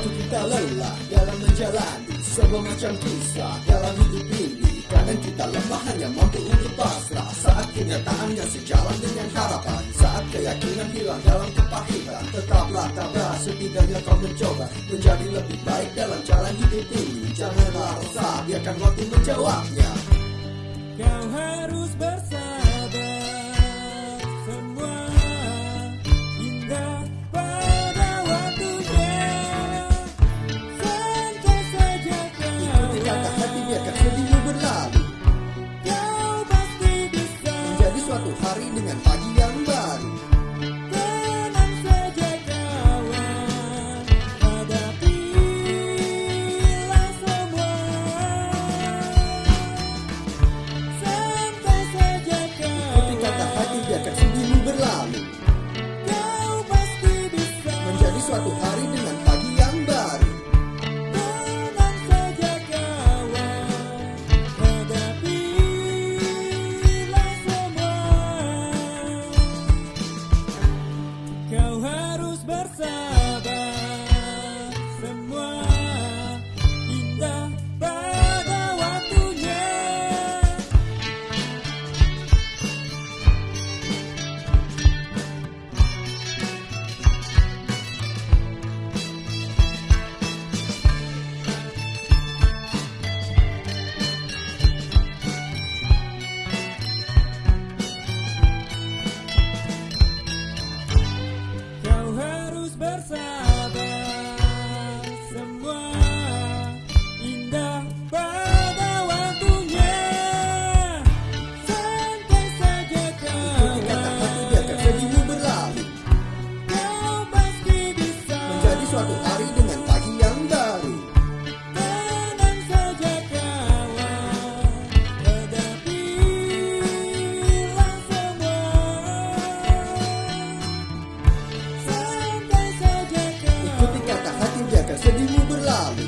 Waktu kita lelah dalam menjalani Sebuah macam kisah dalam hidup ini. Kadang kita lemah hanya mampu untuk pasrah. Saat kenyataannya sejalan dengan harapan. Saat keyakinan hilang dalam kepahitan Tetaplah tabah setidaknya kau mencoba Menjadi lebih baik dalam jalan hidup ini. Janganlah resah biarkan waktu menjawabnya. Kau harus bersabar hari dengan pagi yang baru. Tenang saja kawan. Hadapilah semua. Santai saja Ikuti kata kawan hati biarkan sedihmu berlalu. Kau pasti bisa. Menjadi suatu hari bersabar satu hari dengan pagi yang baru. Tenang saja kawan semua Santai saja kawan Ikuti kata hati jaga sedihmu berlalu.